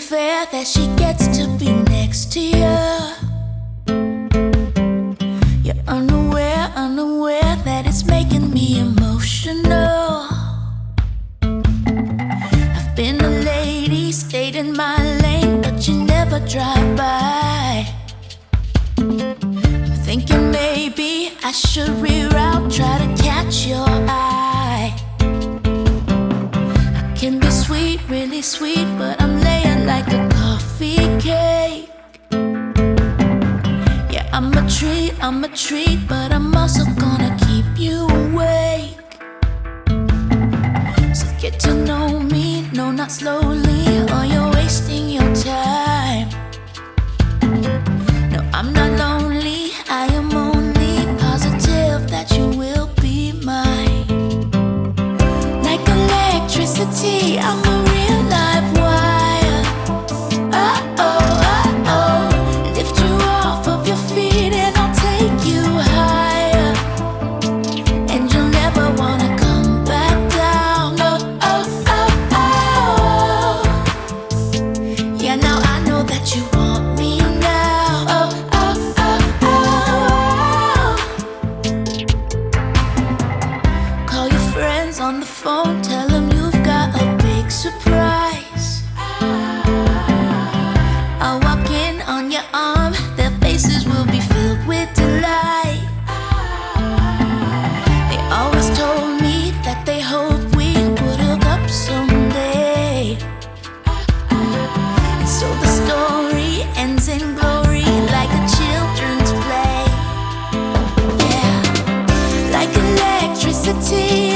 unaware that she gets to be next to you. You're unaware, unaware that it's making me emotional. I've been a lady, stayed in my lane, but you never drive by. I'm thinking maybe I should reroute, try to catch your eye. I can be sweet, really sweet, but like a coffee cake. Yeah, I'm a treat, I'm a treat, but I'm also gonna keep you awake. So get to know me, no, not slowly, or you're wasting your time. Ends in glory like a children's play. Yeah. Like electricity,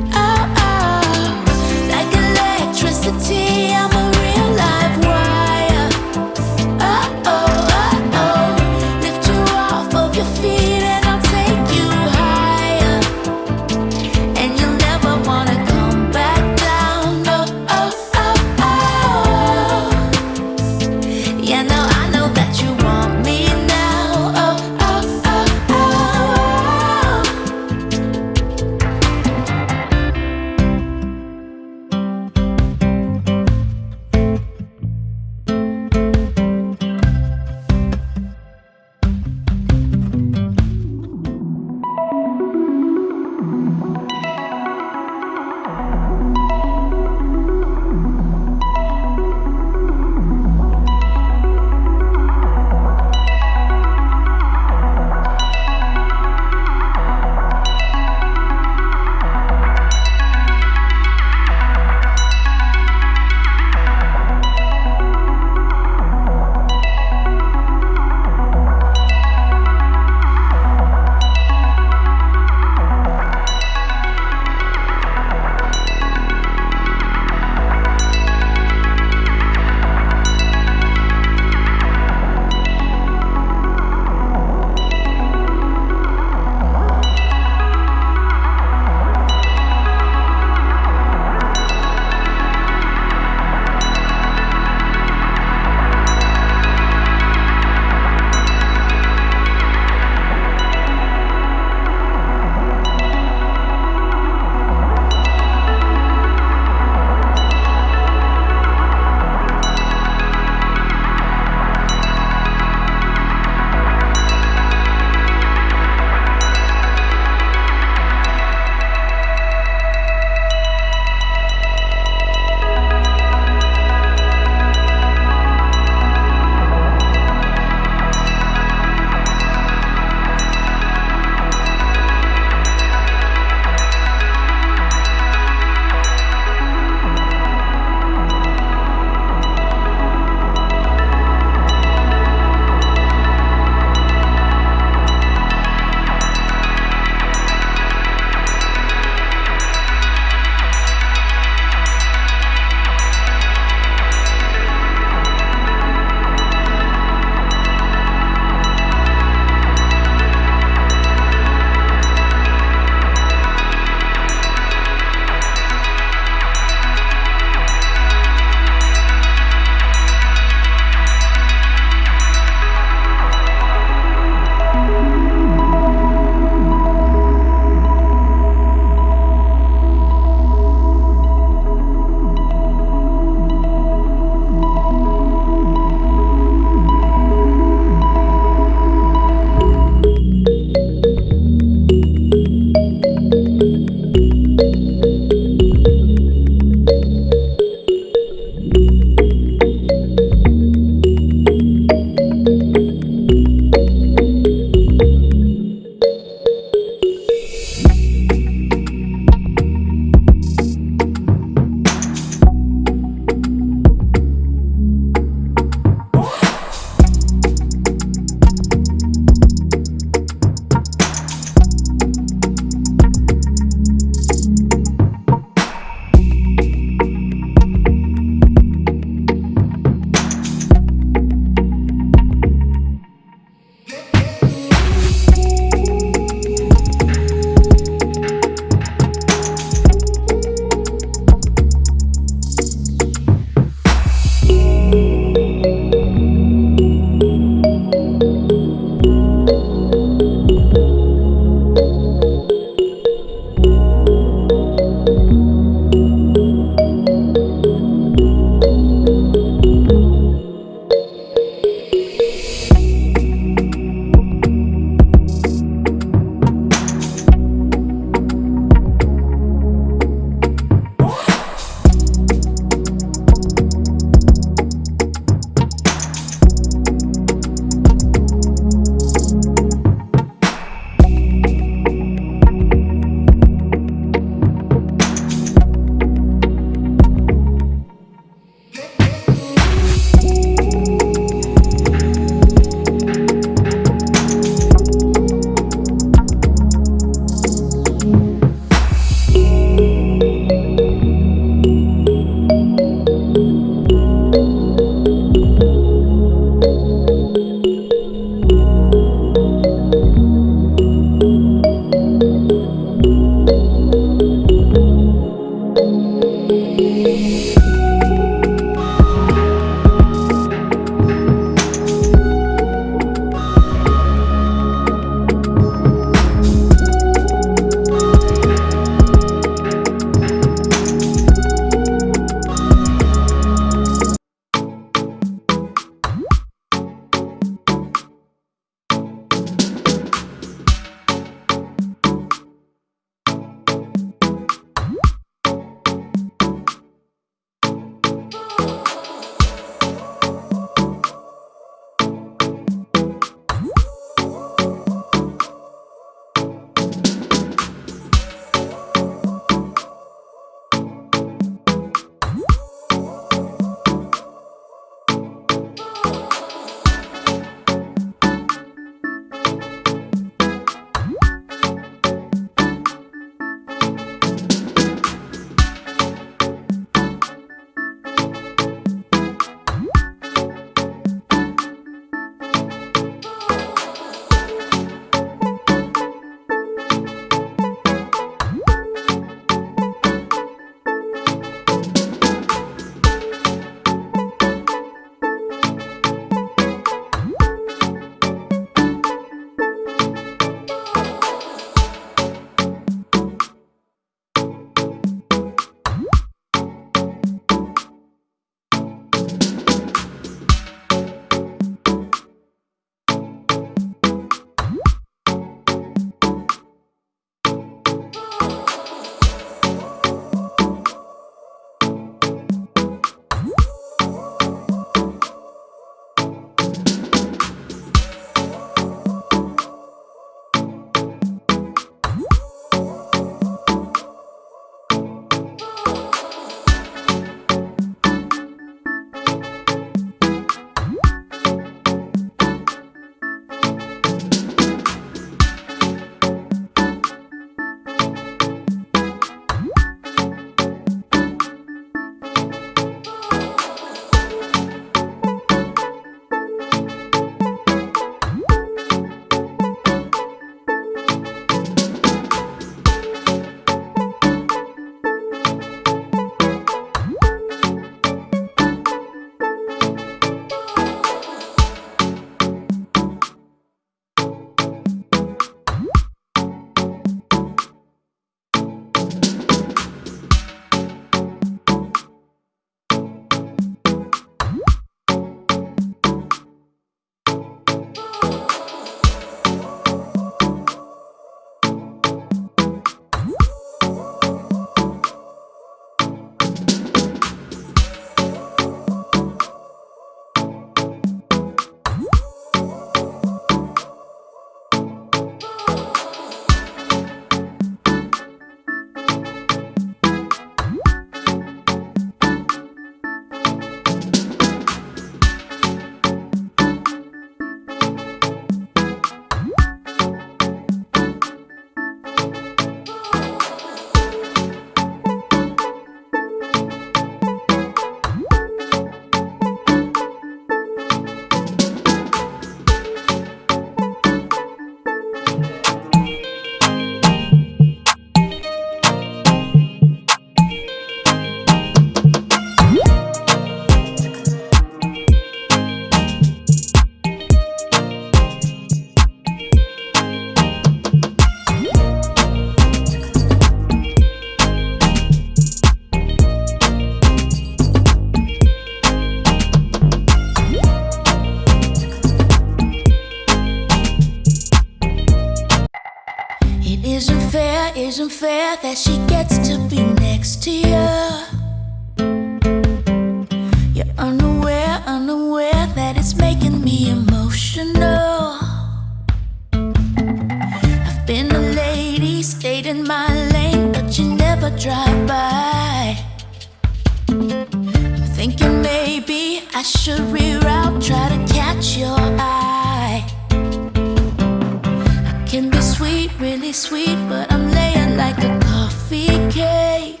sweet, but I'm laying like a coffee cake.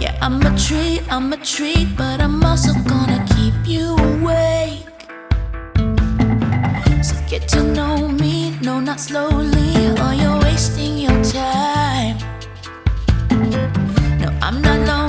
Yeah, I'm a treat, I'm a treat, but I'm also gonna keep you awake. So get to know me, no, not slowly, or you're wasting your time. No, I'm not lonely.